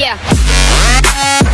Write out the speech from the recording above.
Yeah.